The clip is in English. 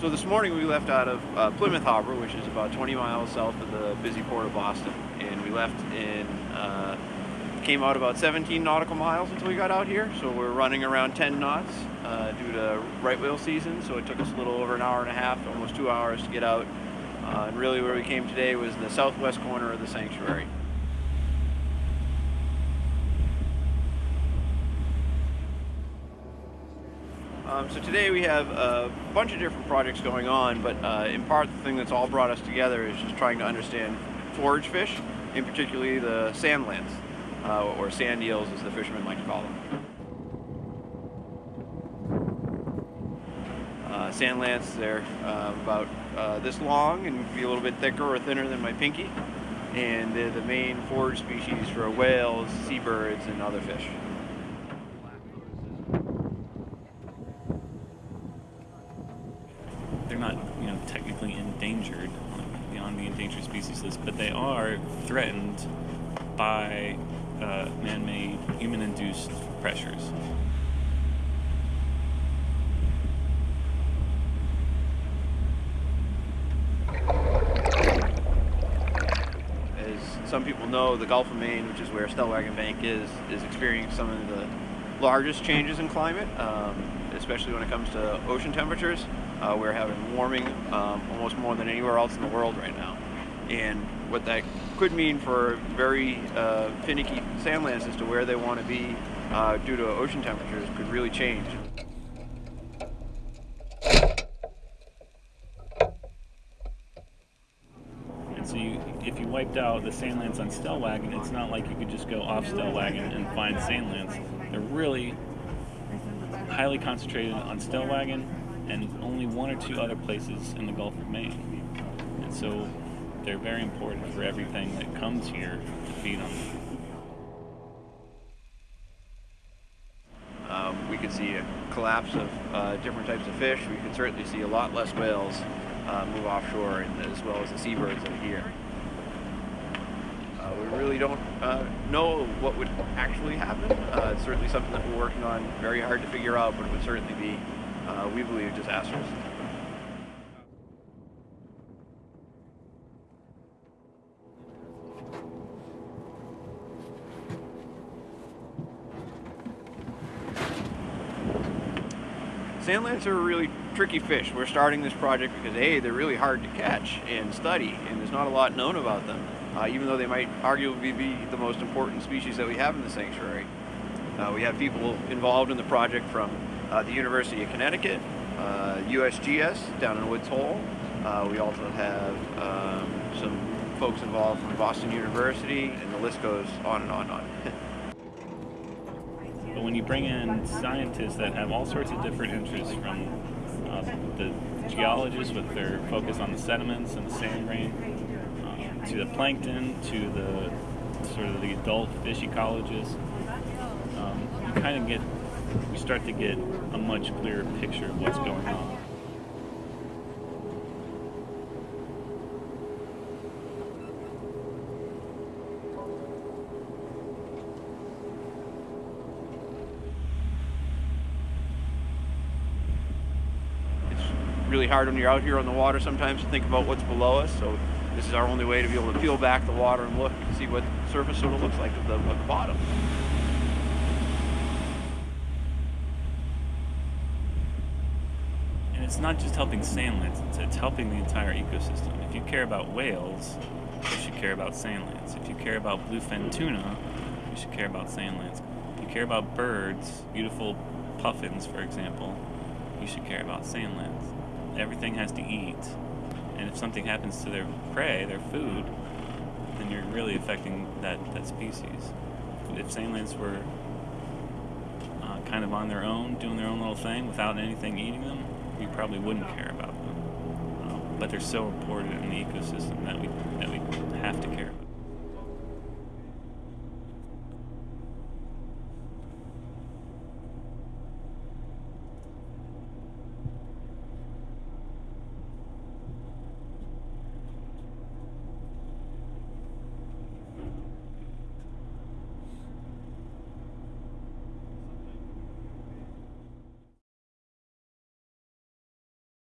So this morning we left out of uh, Plymouth Harbor, which is about 20 miles south of the busy port of Boston, and we left in, uh, came out about 17 nautical miles until we got out here. So we're running around 10 knots uh, due to right whale season. So it took us a little over an hour and a half, almost two hours to get out. Uh, and really where we came today was the southwest corner of the sanctuary. Um, so today we have a bunch of different projects going on, but uh, in part the thing that's all brought us together is just trying to understand forage fish, in particularly the sand lance, uh, or sand eels as the fishermen like to call them. Uh, sand lance, they're uh, about uh, this long and be a little bit thicker or thinner than my pinky, and they're the main forage species for whales, seabirds, and other fish. they're not, you know, technically endangered beyond the endangered species list, but they are threatened by uh, man-made, human-induced pressures. As some people know, the Gulf of Maine, which is where Stellwagen Bank is, is experiencing some of the largest changes in climate, um, especially when it comes to ocean temperatures. Uh, we're having warming um, almost more than anywhere else in the world right now. And what that could mean for very uh, finicky sand lance as to where they want to be uh, due to ocean temperatures could really change. And so if you wiped out the sand lance on Stellwagen, it's not like you could just go off Stellwagen and find sand lance. They're really highly concentrated on Stellwagen and only one or two other places in the Gulf of Maine. And so they're very important for everything that comes here to feed on them. Um, we could see a collapse of uh, different types of fish. We could certainly see a lot less whales uh, move offshore, and as well as the seabirds that are here. Uh, we really don't uh, know what would actually happen. Uh, it's certainly something that we're working on very hard to figure out, but it would certainly be, uh, we believe, disastrous. Sand lance are a really tricky fish. We're starting this project because A, they're really hard to catch and study, and there's not a lot known about them, uh, even though they might arguably be the most important species that we have in the sanctuary. Uh, we have people involved in the project from uh, the University of Connecticut, USGS uh, down in Woods Hole. Uh, we also have um, some folks involved from Boston University, and the list goes on and on and on. But when you bring in scientists that have all sorts of different interests from uh, the geologists with their focus on the sediments and the sand grain, uh, to the plankton, to the sort of the adult fish ecologists, um, you kind of get, you start to get a much clearer picture of what's going on. It's really hard when you're out here on the water sometimes to think about what's below us. So this is our only way to be able to peel back the water and look and see what the surface sort of looks like at the, at the bottom. It's not just helping sand lance, it's, it's helping the entire ecosystem. If you care about whales, you should care about sand lance. If you care about bluefin tuna, you should care about sand lance. If you care about birds, beautiful puffins, for example, you should care about sand lance everything has to eat. And if something happens to their prey, their food, then you're really affecting that, that species. If sand lance were uh, kind of on their own, doing their own little thing without anything eating them, we probably wouldn't care about them. Um, but they're so important in the ecosystem that we, that we have to care about